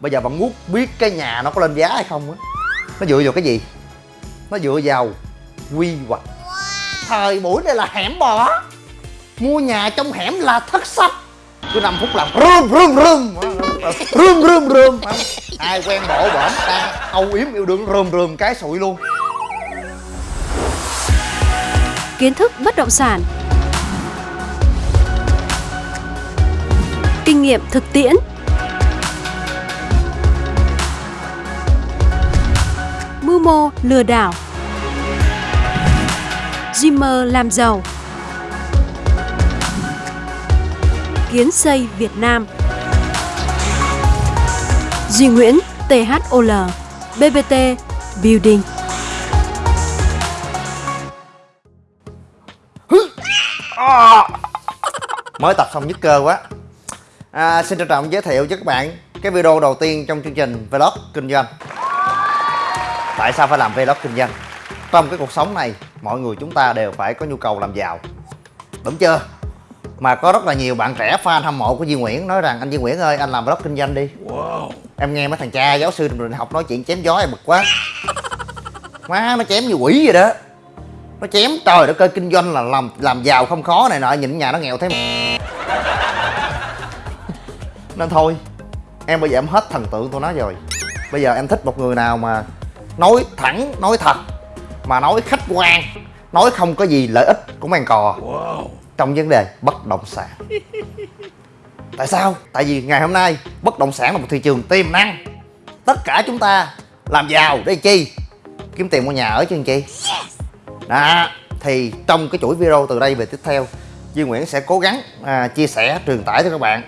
bây giờ bạn muốn biết cái nhà nó có lên giá hay không á, nó dựa vào cái gì? Nó dựa vào quy hoạch. Thời buổi này là hẻm bò. Mua nhà trong hẻm là thất sắc cứ 5 phút làm rơm rơm rơm. Rơm rơm rơm. Ai quen bộ bển ta, âu yếm yêu đương, rơm rơm, cái sụi luôn. Kiến thức bất động sản. Kinh nghiệm thực tiễn. Mô lừa đảo. Dreamer làm giàu. Kiến xây Việt Nam. Duy Nguyễn THOL BBT Building. Mới tập xong nhức cơ quá. À, xin trân trọng giới thiệu cho các bạn cái video đầu tiên trong chương trình vlog kinh doanh tại sao phải làm vlog kinh doanh? Trong cái cuộc sống này mọi người chúng ta đều phải có nhu cầu làm giàu. Đúng chưa? Mà có rất là nhiều bạn trẻ fan hâm mộ của Duy Nguyễn nói rằng anh Duy Nguyễn ơi anh làm vlog kinh doanh đi. Wow. em nghe mấy thằng cha giáo sư trường học nói chuyện chém gió em bực quá. Má nó chém như quỷ vậy đó. Nó chém trời đất ơi kinh doanh là làm làm giàu không khó này nọ nhìn nhà nó nghèo thế mà. Nên thôi em bây giờ em hết thần tượng tôi nói rồi. Bây giờ em thích một người nào mà nói thẳng nói thật mà nói khách quan nói không có gì lợi ích của mang cò. Wow. trong vấn đề bất động sản. Tại sao? Tại vì ngày hôm nay bất động sản là một thị trường tiềm năng. Tất cả chúng ta làm giàu để chi? Kiếm tiền mua nhà ở chứ chi? Đó thì trong cái chuỗi video từ đây về tiếp theo Duy Nguyễn sẽ cố gắng à, chia sẻ truyền tải cho các bạn.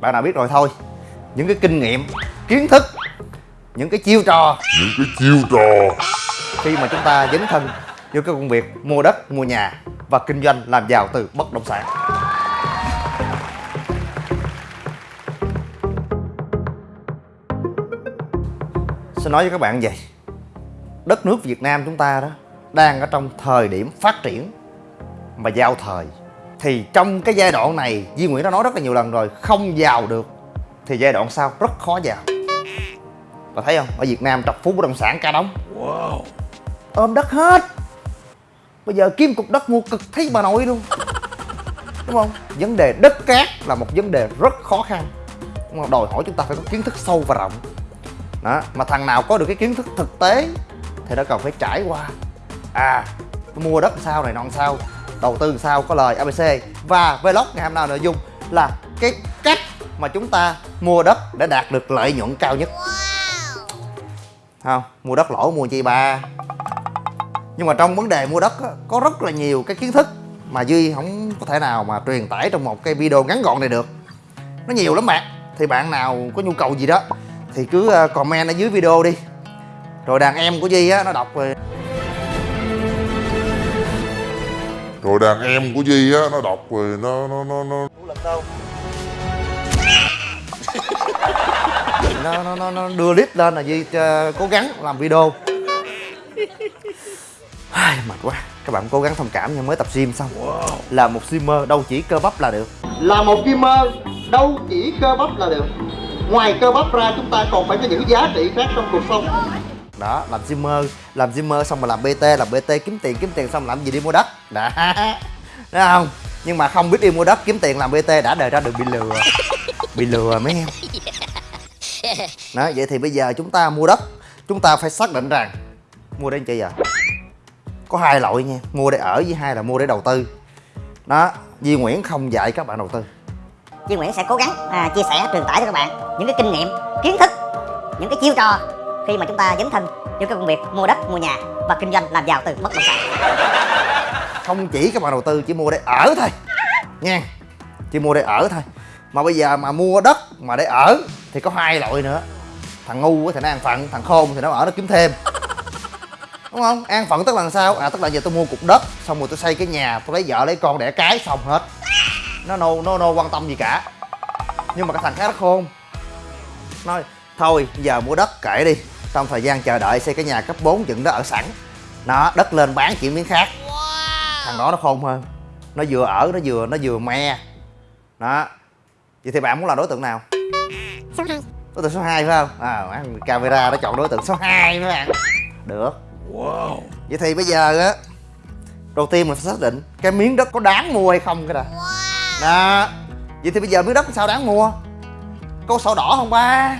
Bạn nào biết rồi thôi. Những cái kinh nghiệm kiến thức những cái chiêu trò. Những cái chiêu trò. Khi mà chúng ta dấn thân vô cái công việc mua đất mua nhà và kinh doanh làm giàu từ bất động sản. Xin nói với các bạn vậy đất nước Việt Nam chúng ta đó đang ở trong thời điểm phát triển mà giao thời. Thì trong cái giai đoạn này Duy Nguyễn đã nói rất là nhiều lần rồi không giàu được thì giai đoạn sau rất khó giàu và thấy không? Ở Việt Nam trọc phú bất động sản ca đóng. Wow. ôm đất hết. Bây giờ kiếm cục đất mua cực thấy bà nội luôn. Đúng không? Vấn đề đất cát là một vấn đề rất khó khăn. Đúng không? đòi hỏi chúng ta phải có kiến thức sâu và rộng. Đó mà thằng nào có được cái kiến thức thực tế thì nó cần phải trải qua. À mua đất sao này non sao đầu tư sao có lời abc và vlog ngày hôm nay nội dung là cái cách mà chúng ta mua đất để đạt được lợi nhuận cao nhất không mua đất lỗ mua chi ba? Nhưng mà trong vấn đề mua đất á, có rất là nhiều cái kiến thức mà duy không có thể nào mà truyền tải trong một cái video ngắn gọn này được. Nó nhiều lắm bạn. Thì bạn nào có nhu cầu gì đó thì cứ ờ, comment ở dưới video đi. Rồi đàn em của duy á nó đọc rồi rồi đàn em của duy á nó đọc rồi nó nó nó nó. Lần đâu nó, nó, nó, nó đưa clip lên là Duy uh, cố gắng làm video. Ai, mệt quá. Các bạn cố gắng thông cảm nha mới tập gym xong. Wow. là một gymmer đâu chỉ cơ bắp là được. Là một gymmer đâu chỉ cơ bắp là được. Ngoài cơ bắp ra chúng ta còn phải có những giá trị khác trong cuộc sống. Đó làm gymmer làm gymmer xong mà làm bt làm bt kiếm tiền kiếm tiền xong làm gì đi mua đất. Đã thấy không? Nhưng mà không biết đi mua đất kiếm tiền làm bt đã đời ra được bị lừa. Bị lừa mấy em đó vậy thì bây giờ chúng ta mua đất. Chúng ta phải xác định rằng mua để chi vậy? Có hai loại nha mua để ở với hai là mua để đầu tư. Đó Duy Nguyễn không dạy các bạn đầu tư. Duy Nguyễn sẽ cố gắng à, chia sẻ truyền tải cho các bạn những cái kinh nghiệm kiến thức những cái chiêu trò khi mà chúng ta dấn thân vô cái công việc mua đất mua nhà và kinh doanh làm giàu từ bất động sản. Không chỉ các bạn đầu tư chỉ mua để ở thôi. Nha chỉ mua để ở thôi mà bây giờ mà mua đất mà để ở thì có hai loại nữa. Thằng ngu thì nó an phận thằng khôn thì nó ở nó kiếm thêm. Đúng không? An phận tức là sao? À tức là giờ tôi mua cục đất xong rồi tôi xây cái nhà tôi lấy vợ lấy con đẻ cái xong hết. Nó nô nó nô quan tâm gì cả. Nhưng mà cái thằng khác nó khôn. Nói thôi giờ mua đất kệ đi. Trong thời gian chờ đợi xây cái nhà cấp 4 dựng đó ở sẵn. Nó đất lên bán chuyển miếng khác. Wow. thằng đó nó khôn hơn. Nó vừa ở nó vừa nó vừa me. Đó vậy thì bạn muốn là đối tượng nào? Số 2 đối tượng số 2 phải không? À camera nó chọn đối tượng số 2 mấy bạn. Được. Wow. Vậy thì bây giờ á đầu tiên mình phải xác định cái miếng đất có đáng mua hay không cái đã. Đó. Vậy thì bây giờ miếng đất sao đáng mua? Có sổ đỏ không ba?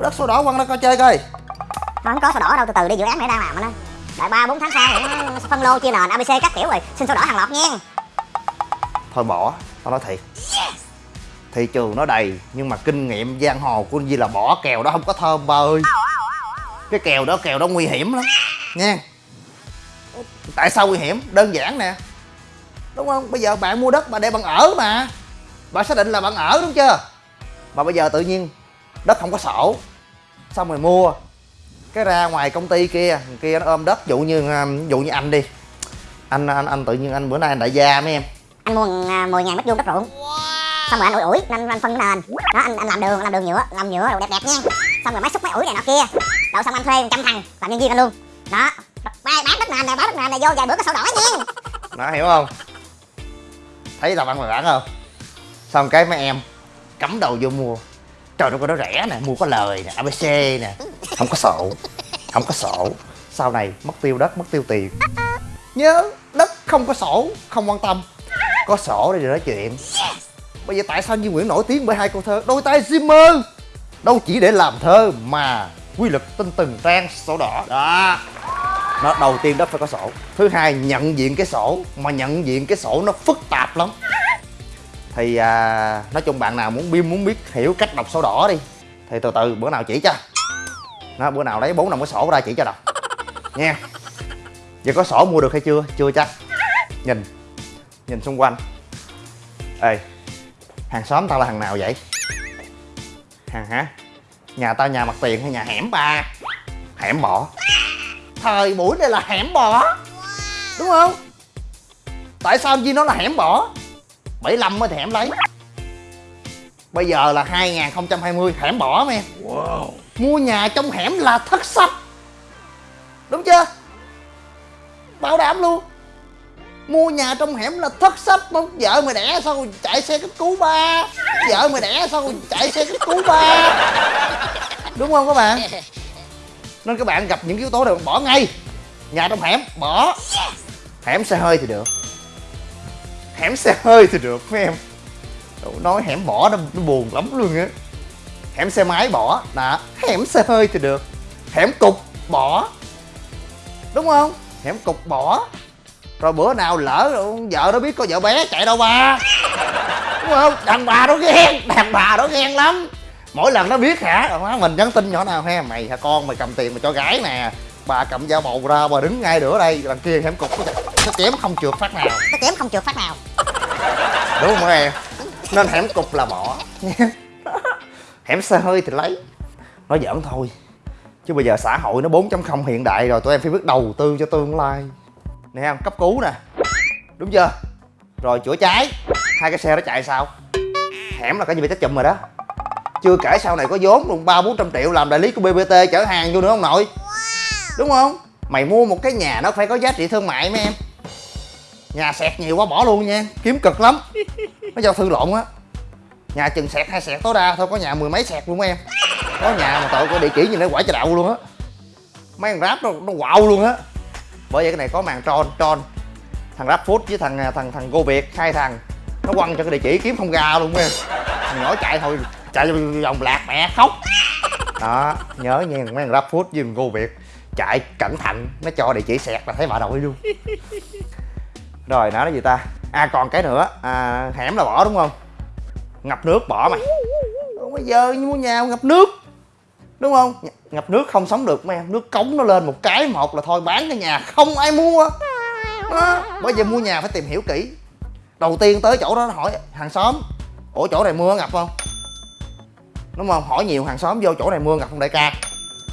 Đất sổ đỏ quăng ra coi chơi coi. Không có sổ đỏ đâu từ từ đi dự án này đang làm anh ơi đợi ba bốn tháng sau phân lô chia nền abc các kiểu rồi. Xin sổ đỏ hàng loạt nha. Thôi bỏ tao nói thiệt. Thị trường nó đầy, nhưng mà kinh nghiệm giang hồ của anh Di là bỏ kèo đó không có thơm, ba ơi. Cái kèo đó kèo đó nguy hiểm lắm, nha. Tại sao nguy hiểm? Đơn giản nè. Đúng không? Bây giờ bạn mua đất mà để bạn ở mà. Bạn xác định là bạn ở đúng chưa? Mà bây giờ tự nhiên đất không có sổ. Xong rồi mua. Cái ra ngoài công ty kia kia nó ôm đất, dụ như à, dụ như anh đi. Anh anh anh tự nhiên anh, bữa nay anh đại gia mấy em anh mua à, 10 ngàn mét vuông đất ruộng. Xong rồi anh ủi ủi nên anh phân nền. Đó anh, anh làm đường làm đường nhựa làm nhựa đồ đẹp đẹp nha. Xong rồi máy xúc máy ủi này nọ kia. Đậu xong anh thuê 100 thằng làm nhân viên anh luôn. Đó. Bán bán đất nền này bán đất nền này vô vài bữa có sổ đỏ nha. Đó hiểu không? Thấy là bạn mà bạn không? Xong cái mấy em cắm đầu vô mua. Trời nó có nó rẻ nè mua có lời nè abc nè. Không có sổ không có sổ. Sau này mất tiêu đất mất tiêu tiền. Nhớ đất không có sổ không quan tâm có sổ để nói chuyện. Bây giờ tại sao Duy Nguyễn nổi tiếng bởi hai câu thơ? Đôi tay Zimmer đâu chỉ để làm thơ mà quy luật tinh từng trang sổ đỏ. Đó. Nó đầu tiên đất phải có sổ. Thứ hai nhận diện cái sổ mà nhận diện cái sổ nó phức tạp lắm. Thì à, nói chung bạn nào muốn biết muốn biết hiểu cách đọc sổ đỏ đi. Thì từ từ bữa nào chỉ cho. Nó bữa nào lấy bốn đồng cái sổ ra chỉ cho đọc. Nha. Giờ có sổ mua được hay chưa? Chưa chắc. Nhìn nhìn xung quanh. Ê hàng xóm tao là hàng nào vậy? Hàng hả? Nhà tao nhà mặt tiền hay nhà hẻm ba? Hẻm bỏ thời buổi này là hẻm bỏ đúng không? Tại sao Duy nói là hẻm bỏ 75 mới thì hẻm lấy. Bây giờ là 2020 hẻm bỏ em mua nhà trong hẻm là thất sách đúng chưa? Bảo đảm luôn mua nhà trong hẻm là thất sách không? Vợ mày đẻ sao rồi chạy xe cấp cứu ba? Vợ mày đẻ sao rồi chạy xe cấp cứu ba? Đúng không các bạn? Nên các bạn gặp những yếu tố này bỏ ngay. Nhà trong hẻm bỏ. Hẻm xe hơi thì được. Hẻm xe hơi thì được mấy em. Nói hẻm bỏ nó, nó buồn lắm luôn á. Hẻm xe máy bỏ. Đó hẻm xe hơi thì được. Hẻm cục bỏ. Đúng không? Hẻm cục bỏ rồi bữa nào lỡ vợ nó biết có vợ bé chạy đâu ba. Đúng không? Đàn bà nó ghen đàn bà nó ghen lắm. Mỗi lần nó biết hả? Má mình nhắn tin nhỏ nào ha? Mày hả con mày cầm tiền mà cho gái nè. Bà cầm dao bầu ra bà đứng ngay giữa đây đằng kia hẻm cục. Nó, nó chém không trượt phát nào. Nó chém không trượt phát nào. Đúng không em? Nên hẻm cục là bỏ. Hẻm xe hơi thì lấy. Nói giỡn thôi. Chứ bây giờ xã hội nó 4.0 hiện đại rồi tụi em phải biết đầu tư cho tương lai nè em cấp cứu nè. Đúng chưa? Rồi chữa cháy. Hai cái xe nó chạy sao? Hẻm là cái gì bị trách chùm rồi đó. Chưa kể sau này có vốn luôn ba bốn trăm triệu làm đại lý của bbt chở hàng vô nữa ông nội? Đúng không? Mày mua một cái nhà nó phải có giá trị thương mại mấy em. Nhà sẹt nhiều quá bỏ luôn nha. Kiếm cực lắm. Nó do thư lộn á. Nhà chừng sẹt hai sẹt tối đa thôi có nhà mười mấy sẹt luôn mấy em. Có nhà mà tội có địa chỉ nhìn nó quả cho đậu luôn á. Mấy thằng ráp nó nó quạo luôn á bởi vậy cái này có màn tròn tròn thằng rap với thằng à, thằng thằng go việt hai thằng. Nó quăng cho cái địa chỉ kiếm không ra luôn em thằng nhỏ chạy thôi chạy vòng lạc mẹ khóc. Đó nhớ nha mấy thằng rap với thằng go việt chạy cẩn thận nó cho địa chỉ sẹt là thấy bà nội luôn. Rồi nói cái gì ta? À còn cái nữa à, hẻm là bỏ đúng không? Ngập nước bỏ mày Còn bây giờ mua nhà ngập nước đúng không? Ngập nước không sống được mấy em nước cống nó lên một cái một là thôi bán cái nhà. Không ai mua. Đó. bây giờ mua nhà phải tìm hiểu kỹ. Đầu tiên tới chỗ đó hỏi hàng xóm ủa chỗ này mưa ngập không? Đúng không? Hỏi nhiều hàng xóm vô chỗ này mưa ngập không đại ca?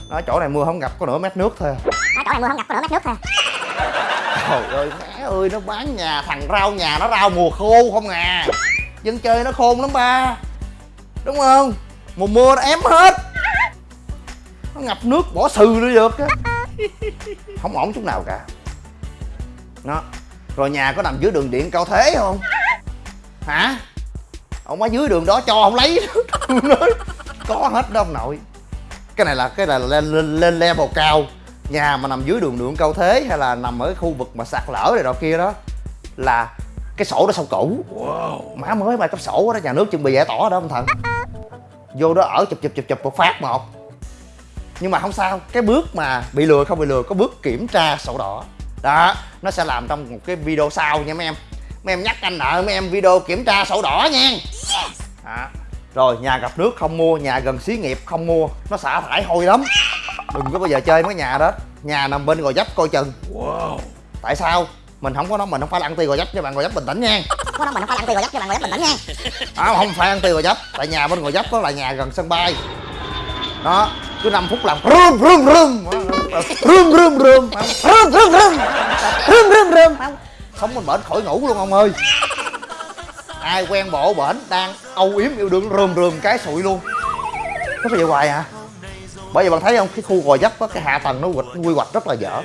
Nói chỗ này mưa không ngập có nửa mét nước thôi ở chỗ này mưa không ngập có nửa mét nước thôi trời ơi má ơi nó bán nhà thằng rau nhà nó rau mùa khô không à. Dân chơi nó khôn lắm ba. Đúng không? Mùa mưa nó ém hết nó ngập nước bỏ sừ nữa được á. Không ổn chút nào cả. Nó rồi nhà có nằm dưới đường điện cao thế không? Hả? Ông ở dưới đường đó cho ông lấy. Nói có hết đó ông nội. Cái này là cái này là lên, lên, lên level cao. Nhà mà nằm dưới đường đường cao thế hay là nằm ở khu vực mà sạt lở này đó kia đó là cái sổ đó sổ cũ. Má mới mà cấp sổ đó nhà nước chuẩn bị giải tỏa đó ông thần vô đó ở chụp chụp chụp chụp một phát một nhưng mà không sao cái bước mà bị lừa không bị lừa có bước kiểm tra sổ đỏ. Đó nó sẽ làm trong một cái video sau nha mấy em. Mấy em nhắc anh nợ mấy em video kiểm tra sổ đỏ nha. Đó. rồi nhà gặp nước không mua nhà gần xí nghiệp không mua nó xả thải hôi lắm. Đừng có bao giờ chơi mấy nhà đó. Nhà nằm bên gò dấp coi chừng. Tại sao? Mình không có nói mình không phải là ăn ti gò dấp cho bạn gò dấp bình tĩnh nha. Mình không phải ăn tiền gò dấp cho bạn gò dấp bình tĩnh nha. À, không phải ăn ti gò dấp tại nhà bên gò dấp đó là nhà gần sân bay đó cứ 5 phút làm rơm rơm rơm. Rơm rơm rơm. Rơm rơm rơm. Rơm rơm rơm. Sống mình bển khỏi ngủ luôn ông ơi. Ai quen bộ bển đang âu yếm yêu đương rơm rơm cái sụi luôn. Nó phải vậy hoài hả? Bởi vì bạn thấy không cái khu gò dấp á cái hạ tầng nó quy hoạch, rất là dở.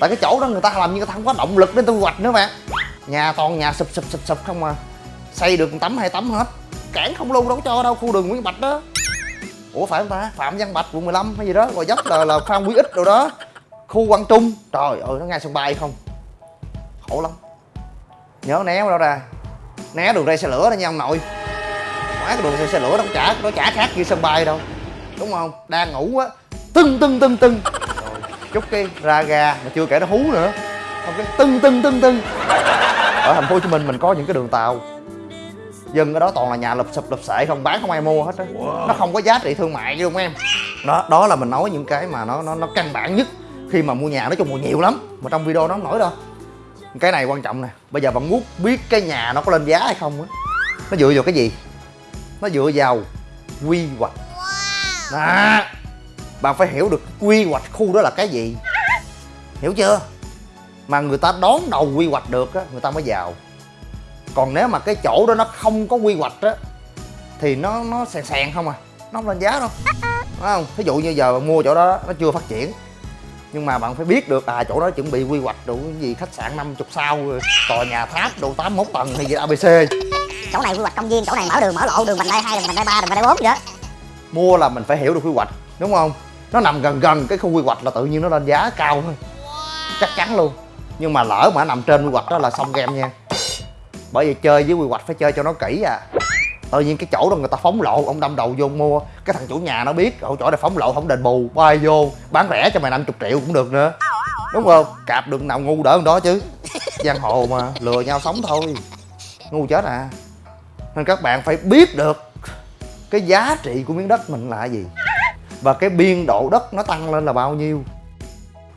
Tại cái chỗ đó người ta làm như người ta không có động lực để tôi quy hoạch nữa bạn nhà toàn nhà sụp sụp sụp sụp không à. Xây được tấm hai tấm hết. Cản không luôn đâu có cho đâu khu đường Nguyễn Bạch đó ủa, phải không ta? Phạm văn bạch, quận 15 hay gì đó rồi dốc là là phan quý ích đâu đó. Khu quang trung. Trời ơi, nó ngay sân bay không? Khổ lắm. Nhớ né đâu ra. Né đường ray xe lửa đó nha ông nội. Quá cái đường ray xe lửa nó chả nó chả khác như sân bay đâu. Đúng không? Đang ngủ á. Tưng tưng tưng tưng. Rồi chút cái ra ga mà chưa kể nó hú nữa. Không, cái tưng tưng tưng tưng. Ở thành phố hồ chí minh mình có những cái đường tàu dân ở đó toàn là nhà lụp sụp lụp sệ không bán không ai mua hết á. Nó không có giá trị thương mại luôn em. Đó đó là mình nói những cái mà nó nó nó căn bản nhất khi mà mua nhà nói chung mua nhiều lắm mà trong video nó không nổi đâu. Cái này quan trọng nè bây giờ bạn muốn biết cái nhà nó có lên giá hay không á nó dựa vào cái gì? Nó dựa vào quy hoạch. Đó. Bạn phải hiểu được quy hoạch khu đó là cái gì. Hiểu chưa? Mà người ta đón đầu quy hoạch được á người ta mới giàu còn nếu mà cái chỗ đó nó không có quy hoạch á thì nó nó sàn sàn không à. Nó không lên giá đâu. Đúng không? Thí dụ như giờ bạn mua chỗ đó nó chưa phát triển. Nhưng mà bạn phải biết được à chỗ đó chuẩn bị quy hoạch đủ gì khách sạn 50 sao rồi tòa nhà tháp đủ 81 tầng hay gì abc chỗ này quy hoạch công viên chỗ này mở đường mở lộ đường vành đai hai đường vành đai ba đường vành đai bốn gì đó. Mua là mình phải hiểu được quy hoạch đúng không? Nó nằm gần gần cái khu quy hoạch là tự nhiên nó lên giá cao thôi. Chắc chắn luôn. Nhưng mà lỡ mà nằm trên quy hoạch đó là xong game nha bởi vì chơi với quy hoạch phải chơi cho nó kỹ à. Tự nhiên cái chỗ đó người ta phóng lộ, ông đâm đầu vô mua. Cái thằng chủ nhà nó biết ở chỗ này phóng lộ, không đền bù. Bay vô, bán rẻ cho mày 50 triệu cũng được nữa. Đúng không? Cạp được nào ngu đỡ hơn đó chứ. Giang hồ mà, lừa nhau sống thôi. Ngu chết à. Nên các bạn phải biết được cái giá trị của miếng đất mình là gì và cái biên độ đất nó tăng lên là bao nhiêu.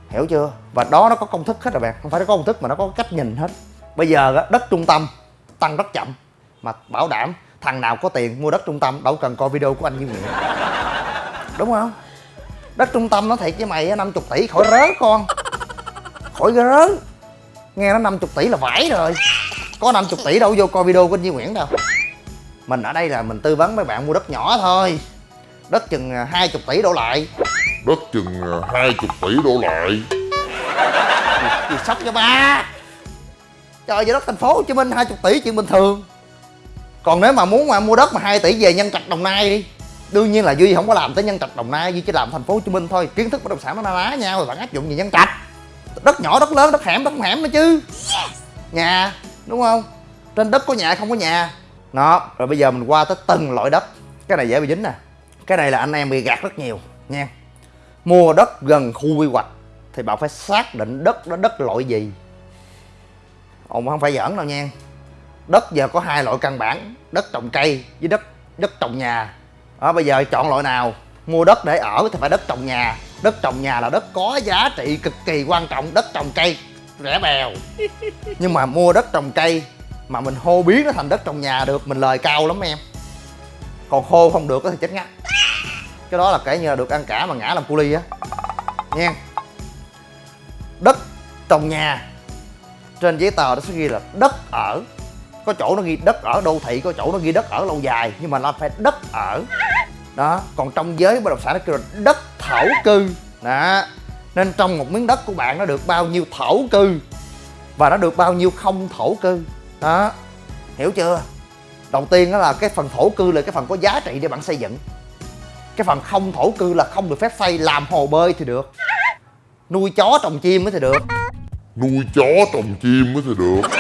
Hiểu chưa? Và đó nó có công thức hết rồi bạn. Không phải nó có công thức mà nó có cách nhìn hết. Bây giờ đất trung tâm tăng rất chậm. Mà bảo đảm thằng nào có tiền mua đất trung tâm đâu cần coi video của anh Duy Nguyễn. Đúng không? Đất trung tâm nó thiệt với mày á, 50 tỷ khỏi rớ con. Khỏi rớ. Nghe nó 50 tỷ là vải rồi. Có 50 tỷ đâu vô coi video của anh Duy Nguyễn đâu. Mình ở đây là mình tư vấn mấy bạn mua đất nhỏ thôi. Đất chừng à, 20 tỷ đổ lại. Đất chừng à, hai chục tỷ đổ lại. Gì sốc cho ba trời giờ đất thành phố Hồ Chí Minh 20 tỷ chuyện bình thường. Còn nếu mà muốn mà mua đất mà 2 tỷ về nhân trạch đồng nai đi đương nhiên là duy không có làm tới nhân trạch đồng nai duy chỉ làm thành phố Hồ Chí Minh thôi. Kiến thức bất động sản nó ná nhau rồi bạn áp dụng về nhân trạch. Đất nhỏ đất lớn đất hẻm đất hẻm nữa chứ. Nhà đúng không? Trên đất có nhà không có nhà. Đó rồi bây giờ mình qua tới từng loại đất. Cái này dễ bị dính nè. Cái này là anh em bị gạt rất nhiều nha. Mua đất gần khu quy hoạch thì bạn phải xác định đất đó đất loại gì ông không phải giỡn đâu nha. Đất giờ có hai loại căn bản đất trồng cây với đất đất trồng nhà. Đó bây giờ chọn loại nào? Mua đất để ở thì phải đất trồng nhà. Đất trồng nhà là đất có giá trị cực kỳ quan trọng đất trồng cây rẻ bèo. Nhưng mà mua đất trồng cây mà mình hô biến nó thành đất trồng nhà được mình lời cao lắm em. Còn hô không được thì chết ngắt. Cái đó là kể như là được ăn cả mà ngã làm cu ly á. Nha. Đất trồng nhà trên giấy tờ nó sẽ ghi là đất ở. Có chỗ nó ghi đất ở đô thị, có chỗ nó ghi đất ở lâu dài, nhưng mà nó phải đất ở. Đó, còn trong giới bất động sản nó kêu là đất thổ cư. Đó, nên trong một miếng đất của bạn nó được bao nhiêu thổ cư? Và nó được bao nhiêu không thổ cư? Đó, hiểu chưa? Đầu tiên đó là cái phần thổ cư là cái phần có giá trị để bạn xây dựng. Cái phần không thổ cư là không được phép xây, làm hồ bơi thì được. Nuôi chó trồng chim mới thì được. Nuôi chó trồng chim mới thì được.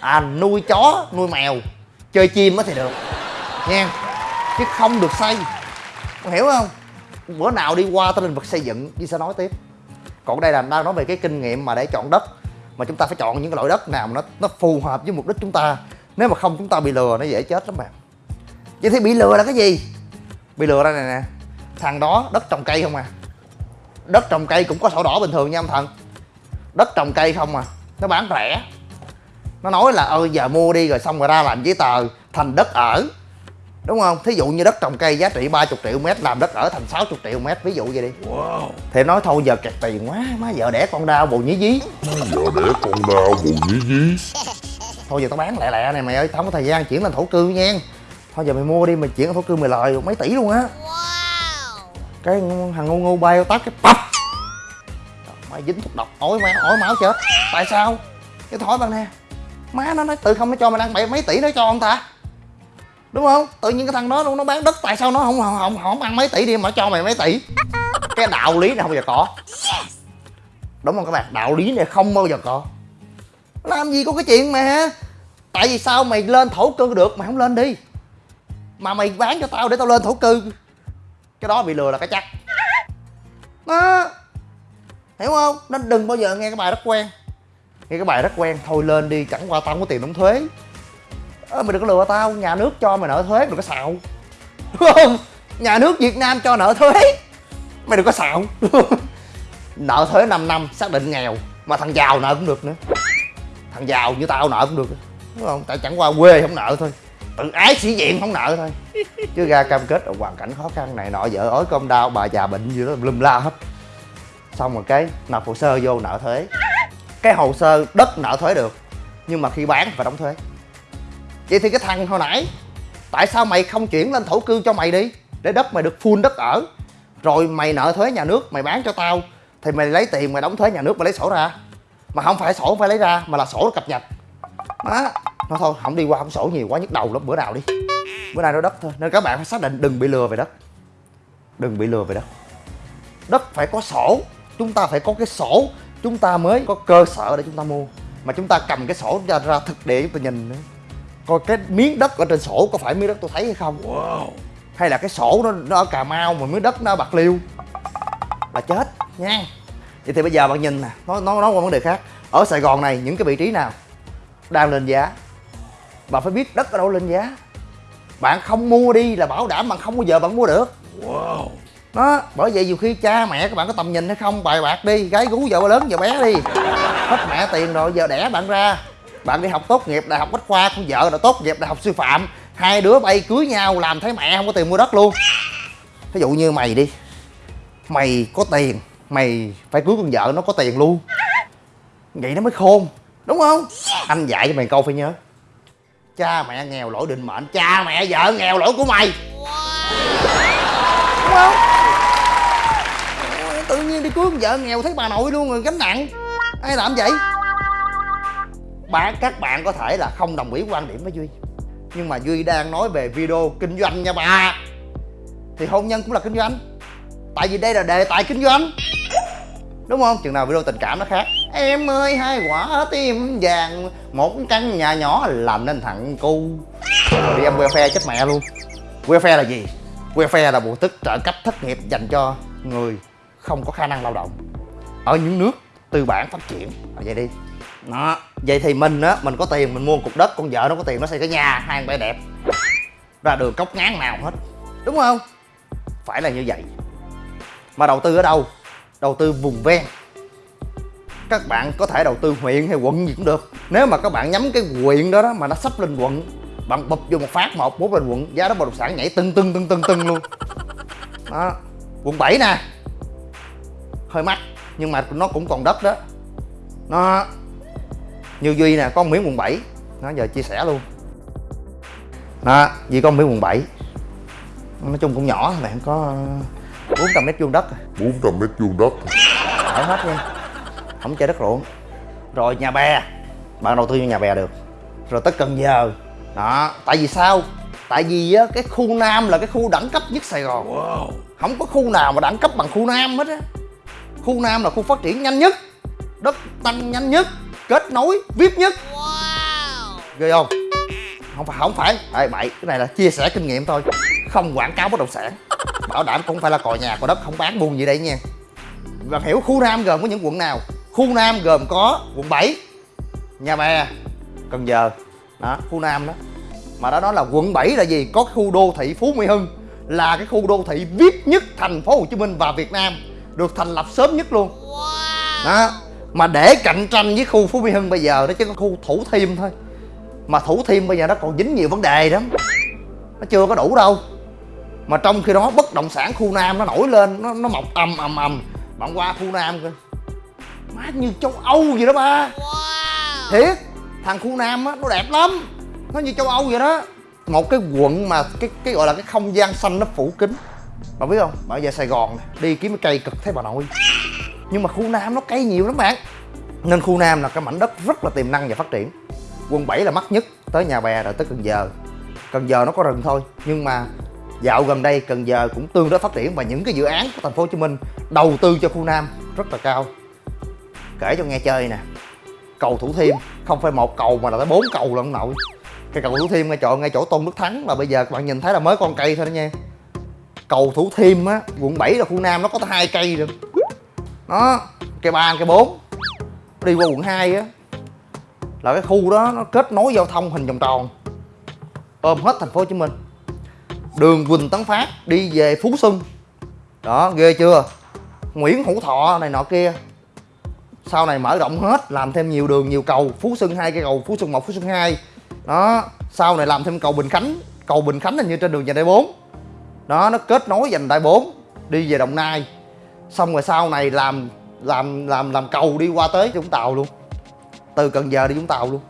À nuôi chó, nuôi mèo, chơi chim mới thì được. Nha chứ không được xây. Con hiểu không? Bữa nào đi qua tới lĩnh vực xây dựng Duy sẽ nói tiếp. Còn đây là đang nói về cái kinh nghiệm mà để chọn đất, mà chúng ta phải chọn những cái loại đất nào mà nó nó phù hợp với mục đích chúng ta. Nếu mà không, chúng ta bị lừa, nó dễ chết lắm bạn. Vậy thì bị lừa là cái gì? Bị lừa đây này nè. Thằng đó đất trồng cây không à? Đất trồng cây cũng có sổ đỏ bình thường nha ông thần. Đất trồng cây không à nó bán rẻ. Nó nói là ơi giờ mua đi rồi xong rồi ra làm giấy tờ thành đất ở. Đúng không? Thí dụ như đất trồng cây giá trị 30 triệu mét làm đất ở thành 60 triệu mét ví dụ vậy đi. Wow. thì nói thôi giờ kẹt tiền quá má vợ đẻ con đau bù nhí dí. Giờ đẻ con đau bù nhí dí. Thôi giờ tao bán lẹ lẹ này mày ơi tao không có thời gian chuyển lên thổ cư nha. Thôi giờ mày mua đi mày chuyển lên thổ cư mày lời mấy tỷ luôn á cái thằng ngu ngu bay tắt cái bập. Mày dính thuốc độc. Ối mày ối máu chết. Tại sao? Cái thói bạn nè. Má nó nói tự không nó cho mày ăn bảy mấy tỷ nó cho ông ta. Đúng không? Tự nhiên cái thằng đó nó bán đất tại sao nó không không không, không ăn mấy tỷ đi mà cho mày mấy tỷ? Cái đạo lý này không bao giờ có. Đúng không các bạn? Đạo lý này không bao giờ có. Làm gì có cái chuyện mà tại vì sao mày lên thổ cư được mày không lên đi? Mà mày bán cho tao để tao lên thổ cư cái đó bị lừa là cái chắc. Đó. Hiểu không? Nên đừng bao giờ nghe cái bài rất quen. Nghe cái bài rất quen thôi lên đi chẳng qua tao không có tiền đóng thuế. À, mày đừng có lừa tao nhà nước cho mày nợ thuế đừng có xạo. Đúng không? Nhà nước việt nam cho nợ thuế. Mày đừng có xạo. Nợ thuế 5 năm xác định nghèo. Mà thằng giàu nợ cũng được nữa. Thằng giàu như tao nợ cũng được. Đúng không? Tại chẳng qua quê không nợ thôi tự ái sĩ diện không nợ thôi. Chứ ra cam kết ở hoàn cảnh khó khăn này nọ, vợ ối công đau, bà già bệnh gì đó lum la hết. Xong rồi cái nộp hồ sơ vô nợ thuế. Cái hồ sơ đất nợ thuế được, nhưng mà khi bán phải đóng thuế. Vậy thì cái thằng hồi nãy, tại sao mày không chuyển lên thổ cư cho mày đi, để đất mày được full đất ở? Rồi mày nợ thuế nhà nước, mày bán cho tao, thì mày lấy tiền mày đóng thuế nhà nước mày lấy sổ ra. Mà không phải sổ phải lấy ra, mà là sổ cập nhật. Đó nó thôi không đi qua không sổ nhiều quá nhức đầu lắm bữa nào đi. Bữa nay nói đất thôi. Nên các bạn phải xác định đừng bị lừa về đất. Đừng bị lừa về đất. Đất phải có sổ. Chúng ta phải có cái sổ. Chúng ta mới có cơ sở để chúng ta mua. Mà chúng ta cầm cái sổ ra, ra thực địa chúng ta nhìn nữa. Coi cái miếng đất ở trên sổ có phải miếng đất tôi thấy hay không? Wow. hay là cái sổ nó, nó ở cà mau mà miếng đất nó ở bạc liêu? Là chết nha. Vậy thì bây giờ bạn nhìn nè nói nói nói qua vấn đề khác. Ở sài gòn này những cái vị trí nào đang lên giá bạn phải biết đất ở đâu lên giá. Bạn không mua đi là bảo đảm bạn không bao giờ bạn mua được. Wow. Đó bởi vậy nhiều khi cha mẹ các bạn có tầm nhìn hay không bài bạc đi gái gú vợ lớn vợ bé đi. Hết mẹ tiền rồi giờ đẻ bạn ra. Bạn đi học tốt nghiệp đại học bách khoa con vợ đã tốt nghiệp đại học sư phạm. Hai đứa bay cưới nhau làm thấy mẹ không có tiền mua đất luôn. Ví dụ như mày đi mày có tiền mày phải cưới con vợ nó có tiền luôn. Vậy nó mới khôn đúng không? Anh dạy cho mày câu phải nhớ cha mẹ nghèo lỗi định mệnh. Cha mẹ vợ nghèo lỗi của mày. Đúng không? Tự nhiên đi cưới con vợ nghèo thấy bà nội luôn rồi, gánh nặng. Ai làm vậy? Bạn, các bạn có thể là không đồng ý quan điểm với duy. Nhưng mà duy đang nói về video kinh doanh nha bà. Thì hôn nhân cũng là kinh doanh. Tại vì đây là đề tài kinh doanh. Đúng không? Chừng nào video tình cảm nó khác em ơi hai quả tim vàng một căn nhà nhỏ làm nên thằng cu. Rồi đi em welfare chết mẹ luôn. Welfare là gì? Welfare là bộ tức trợ cấp thất nghiệp dành cho người không có khả năng lao động. Ở những nước tư bản phát triển. À, vậy đi. Đó. Vậy thì mình á mình có tiền mình mua một cục đất con vợ nó có tiền nó xây cái nhà hai bãi đẹp. Ra đường cốc ngán nào hết. Đúng không? Phải là như vậy. Mà đầu tư ở đâu? Đầu tư vùng ven các bạn có thể đầu tư huyện hay quận gì cũng được. Nếu mà các bạn nhắm cái huyện đó đó mà nó sắp lên quận bạn bụp vô một phát một bút lên quận giá đó bất động sản nhảy tưng tưng tưng tưng tưng luôn. Đó. Quận 7 nè. Hơi mắc nhưng mà nó cũng còn đất đó. Nó như duy nè có một miếng quận 7 nó giờ chia sẻ luôn. Đó duy một miếng quận 7 nói chung cũng nhỏ bạn có 400 mét vuông đất. 400 mét vuông đất. Ở hết nha không chơi đất ruộng. Rồi nhà bè. Bạn đầu tư cho nhà bè được. Rồi tới cần giờ. Đó tại vì sao? Tại vì á cái khu nam là cái khu đẳng cấp nhất sài gòn. Không có khu nào mà đẳng cấp bằng khu nam hết á. Khu nam là khu phát triển nhanh nhất đất tăng nhanh nhất kết nối vip nhất. Ghê không? Không phải không phải. Ê, bậy cái này là chia sẻ kinh nghiệm thôi. Không quảng cáo bất động sản. Bảo đảm cũng phải là cò nhà cò đất không bán buôn gì đây nha. Và hiểu khu nam gồm có những quận nào khu nam gồm có quận 7 nhà bè cần giờ. Đó khu nam đó. Mà đã nói là quận 7 là gì? Có khu đô thị phú mỹ hưng là cái khu đô thị vip nhất thành phố hồ chí minh và việt nam được thành lập sớm nhất luôn. Đó mà để cạnh tranh với khu phú mỹ hưng bây giờ đó chỉ có khu thủ thiêm thôi. Mà thủ thiêm bây giờ nó còn dính nhiều vấn đề lắm. Nó chưa có đủ đâu. Mà trong khi đó bất động sản khu nam nó nổi lên nó nó mọc ầm ầm ầm. Bạn qua khu nam coi má như châu âu vậy đó ba. Thiệt thằng khu nam á nó đẹp lắm. Nó như châu âu vậy đó. Một cái quận mà cái cái gọi là cái không gian xanh nó phủ kín. Bạn biết không? Bạn về sài gòn nè, đi kiếm cái cây cực thấy bà nội. Nhưng mà khu nam nó cây nhiều lắm bạn. Nên khu nam là cái mảnh đất rất là tiềm năng và phát triển. Quận 7 là mắc nhất tới nhà bè rồi tới cần giờ. Cần giờ nó có rừng thôi nhưng mà dạo gần đây cần giờ cũng tương đối phát triển và những cái dự án của thành phố hồ chí minh đầu tư cho khu nam rất là cao kể cho nghe chơi nè. Cầu thủ thiêm, không phải một cầu mà là tới bốn cầu lận ông nội cái cầu thủ thiêm ngay chỗ ngay chỗ tôn đức thắng là bây giờ các bạn nhìn thấy là mới con cây thôi đó nha. Cầu thủ thiêm á, quận 7 là khu nam nó có tới hai cây rồi nó cây ba cây bốn. Đi qua quận 2 á, là cái khu đó nó kết nối giao thông hình vòng tròn. Ôm hết thành phố Hồ Chí Minh. Đường Quỳnh Tấn Phát đi về Phú Xuân. Đó, ghê chưa? Nguyễn Hữu Thọ này nọ kia sau này mở rộng hết làm thêm nhiều đường nhiều cầu. Phú Xuân hai cây cầu Phú Xuân một, Phú Xuân hai, đó sau này làm thêm cầu Bình Khánh. Cầu Bình Khánh là như trên đường vành đai 4 đó nó kết nối vành đai 4 đi về Đồng Nai. Xong rồi sau này làm làm làm làm cầu đi qua tới Vũng Tàu luôn. Từ Cần Giờ đi Vũng Tàu luôn.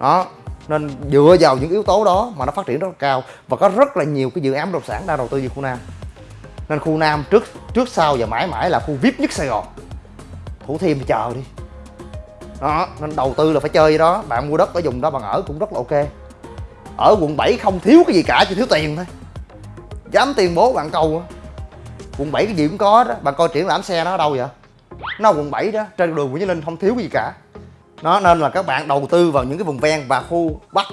Đó nên dựa vào những yếu tố đó mà nó phát triển rất là cao và có rất là nhiều cái dự án bất động sản đang đầu tư về khu Nam. Nên khu Nam trước trước sau và mãi mãi là khu VIP nhất Sài Gòn. Thủ Thiêm thì chờ đi. Đó nên đầu tư là phải chơi đó. Bạn mua đất ở vùng đó bạn ở cũng rất là ok. Ở quận 7 không thiếu cái gì cả chỉ thiếu tiền thôi. Dám tuyên bố bạn câu á. Quận 7 cái gì cũng có đó bạn coi triển lãm xe nó ở đâu vậy? Nó quận 7 đó trên đường Nguyễn Chí Linh không thiếu cái gì cả. Nó nên là các bạn đầu tư vào những cái vùng ven và khu bắc.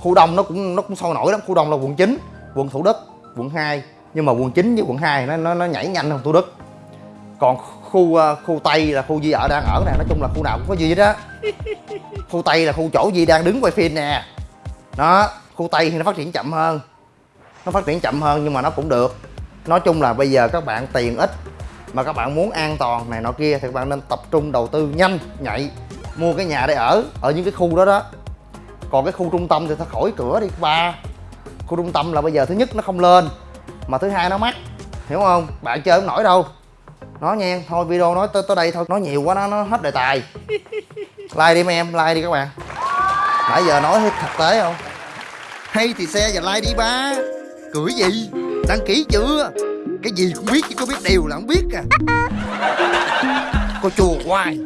Khu đông nó cũng nó cũng sôi nổi lắm. Khu đông là quận 9 quận thủ đức quận 2 nhưng mà quận 9 với quận 2 nó nó, nó nhảy nhanh hơn thủ đức. Còn khu ờ, khu tây là khu Di ở đang ở nè nói chung là khu nào cũng có Di hết á. Khu tây là khu chỗ Di đang đứng quay phim nè. Đó khu tây thì nó phát triển chậm hơn. Nó phát triển chậm hơn nhưng mà nó cũng được. Nói chung là bây giờ các bạn tiền ít mà các bạn muốn an toàn này nọ kia thì các bạn nên tập trung đầu tư nhanh nhạy. Mua cái nhà để ở ở những cái khu đó đó. Còn cái khu trung tâm thì thôi khỏi cửa đi ba. Khu trung tâm là bây giờ thứ nhất nó không lên mà thứ hai nó mắc hiểu không? Bạn chơi không nổi đâu nói nha thôi video nói tới tới đây thôi. Nói nhiều quá, nó nó hết đề tài. Like đi mấy em, like đi các bạn. Nãy giờ nói hết thực tế không? Hay thì xe và like đi ba. Cười gì? Đăng ký chưa? Cái gì cũng biết, chứ có biết điều là không biết à. Cô chùa hoài.